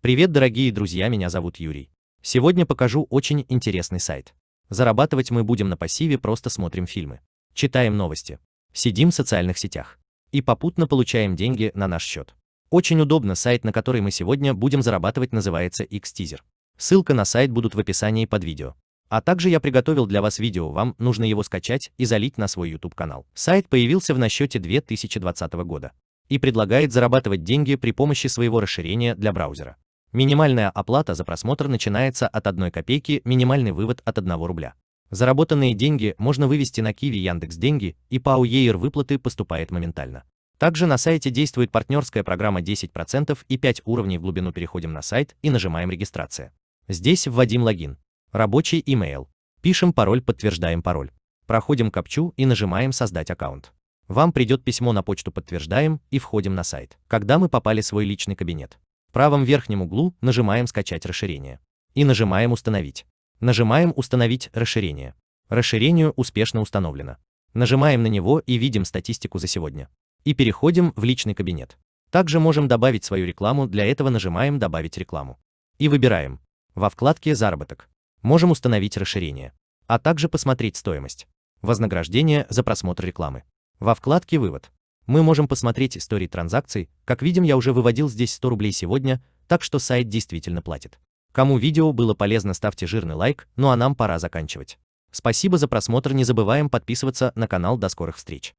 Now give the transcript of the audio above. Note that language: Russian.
Привет, дорогие друзья, меня зовут Юрий. Сегодня покажу очень интересный сайт. Зарабатывать мы будем на пассиве, просто смотрим фильмы, читаем новости, сидим в социальных сетях и попутно получаем деньги на наш счет. Очень удобно, сайт, на который мы сегодня будем зарабатывать, называется Xteaser. Ссылка на сайт будут в описании под видео. А также я приготовил для вас видео, вам нужно его скачать и залить на свой YouTube канал. Сайт появился в насчете 2020 года и предлагает зарабатывать деньги при помощи своего расширения для браузера. Минимальная оплата за просмотр начинается от 1 копейки, минимальный вывод от 1 рубля. Заработанные деньги можно вывести на Киви Яндекс Деньги, и по АУЕИР выплаты поступает моментально. Также на сайте действует партнерская программа 10% и 5 уровней в глубину переходим на сайт и нажимаем регистрация. Здесь вводим логин, рабочий email, пишем пароль, подтверждаем пароль. Проходим капчу и нажимаем создать аккаунт. Вам придет письмо на почту подтверждаем и входим на сайт. Когда мы попали в свой личный кабинет, в правом верхнем углу нажимаем «Скачать расширение» и нажимаем «Установить». Нажимаем «Установить расширение». Расширение успешно установлено. Нажимаем на него и видим статистику за сегодня. И переходим в личный кабинет. Также можем добавить свою рекламу, для этого нажимаем «Добавить рекламу». И выбираем. Во вкладке «Заработок» можем установить расширение, а также посмотреть стоимость. Вознаграждение за просмотр рекламы. Во вкладке «Вывод» мы можем посмотреть истории транзакций, как видим я уже выводил здесь 100 рублей сегодня, так что сайт действительно платит. Кому видео было полезно ставьте жирный лайк, ну а нам пора заканчивать. Спасибо за просмотр, не забываем подписываться на канал, до скорых встреч.